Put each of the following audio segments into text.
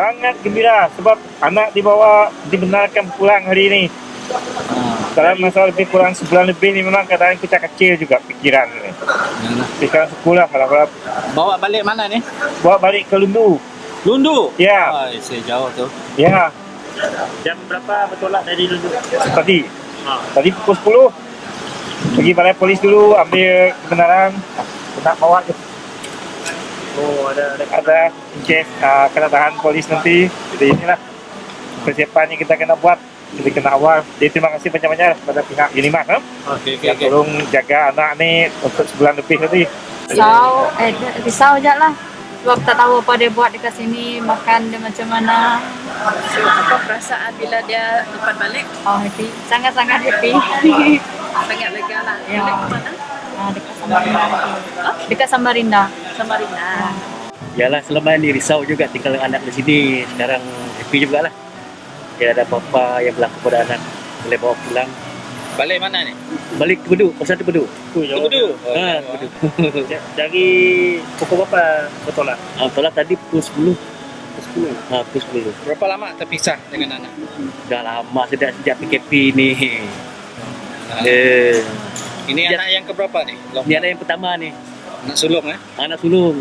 sangat gembira sebab anak dibawa dibenarkan pulang hari ini. Ha, Dalam masa lebih kurang sebulan lebih ni memang kadang kita kecil juga pikiran ni. yalah. Pikiran sekolah kalau kalau Bawa balik mana ni? bawa balik ke Lundu. Lundu. Ya, Ai, saya jauh tu. ya. Jam berapa bertolak dari Lundu? Tadi, Ha. tadi pukul 10. Pergi balai polis dulu ambil kebenaran. Nak bawa ke Oh, ada ada ada case uh, kena tahan polis nanti. Jadi inilah persiapan yang kita kena buat. Jadi kena awal. Jadi terima kasih banyak-banyak kepada pihak Unimas ha? Okey, okey, yang okey. tolong jaga anak ni untuk sebulan lebih tadi. Risau, eh risau je lah. Sebab tak tahu apa dia buat dekat sini, makan dia macam mana. So, apa perasaan bila dia dapat balik? Oh, happy. Sangat-sangat happy. Sangat lega lah. Ya. Balik ke mana? Ah, dekat Samarinda. Samarinda. Yalah selama ni risau juga tinggal anak di sini. Sekarang happy juga lah. Tidak ada apa-apa yang berlaku pada anak. Boleh bawa pulang. Balik mana ni? Balik ke Beduk, pasal tu Beduk. Oh, Lundu. Oh, Ha, Beduk. Ja- Dari pukul berapa bertolak? Ha, tolak tadi pukul 10. Pukul 10. Ha, pukul 10. Berapa lama terpisah dengan anak? Dah lama sejak sejak PKP ni. Ha. Eh, Ini Ya. anak yang keberapa ni? Long- ni anak yang pertama ni. Anak sulung eh? Anak sulung.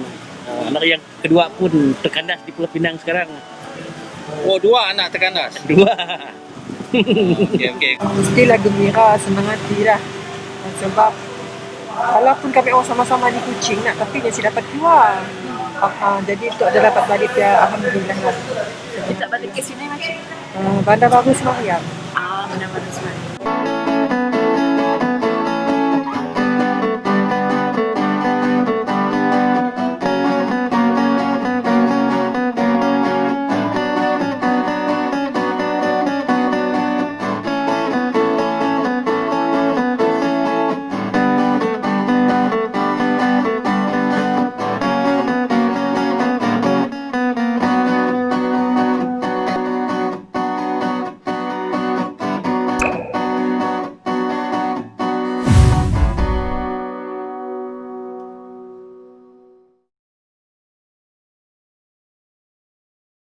Ha, anak yang kedua pun terkandas di Pulau Pinang sekarang. Oh, dua anak terkandas. Dua. Okey, okey. Mestilah gembira, senang hati lah. Sebab walaupun kami orang sama-sama di Kuching nak tapi dia si dapat keluar. Uh, uh, jadi untuk dia dapat balik dia Alhamdulillah lah. Kita balik ke sini macam? Uh, bandar baru Semariang. Ah, benar-benar sebenarnya.